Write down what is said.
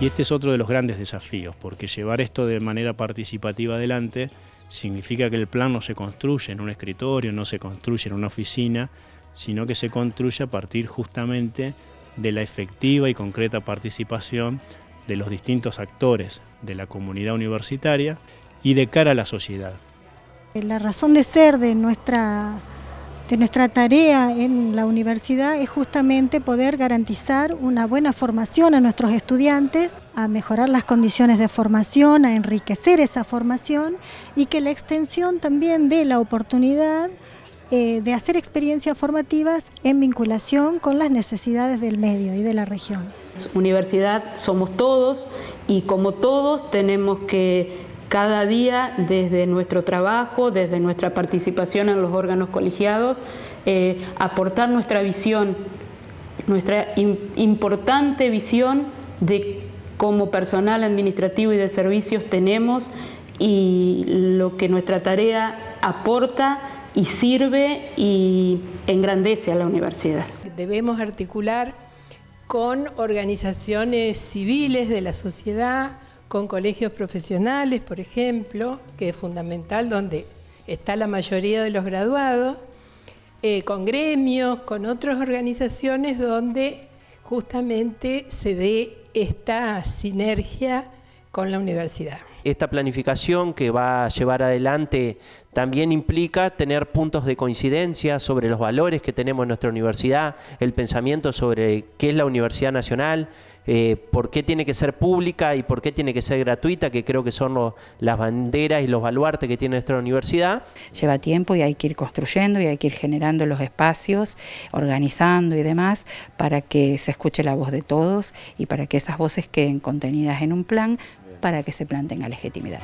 Y este es otro de los grandes desafíos, porque llevar esto de manera participativa adelante significa que el plan no se construye en un escritorio, no se construye en una oficina, sino que se construye a partir justamente de la efectiva y concreta participación de los distintos actores de la comunidad universitaria y de cara a la sociedad. La razón de ser de nuestra de nuestra tarea en la universidad es justamente poder garantizar una buena formación a nuestros estudiantes, a mejorar las condiciones de formación, a enriquecer esa formación y que la extensión también dé la oportunidad eh, de hacer experiencias formativas en vinculación con las necesidades del medio y de la región. Universidad somos todos y como todos tenemos que cada día desde nuestro trabajo, desde nuestra participación en los órganos colegiados, eh, aportar nuestra visión, nuestra importante visión de cómo personal administrativo y de servicios tenemos y lo que nuestra tarea aporta y sirve y engrandece a la universidad. Debemos articular con organizaciones civiles de la sociedad, con colegios profesionales, por ejemplo, que es fundamental, donde está la mayoría de los graduados, eh, con gremios, con otras organizaciones donde justamente se dé esta sinergia con la universidad. Esta planificación que va a llevar adelante también implica tener puntos de coincidencia sobre los valores que tenemos en nuestra universidad, el pensamiento sobre qué es la Universidad Nacional, eh, por qué tiene que ser pública y por qué tiene que ser gratuita, que creo que son las banderas y los baluartes que tiene nuestra universidad. Lleva tiempo y hay que ir construyendo y hay que ir generando los espacios, organizando y demás, para que se escuche la voz de todos y para que esas voces queden contenidas en un plan para que se planteen a legitimidad.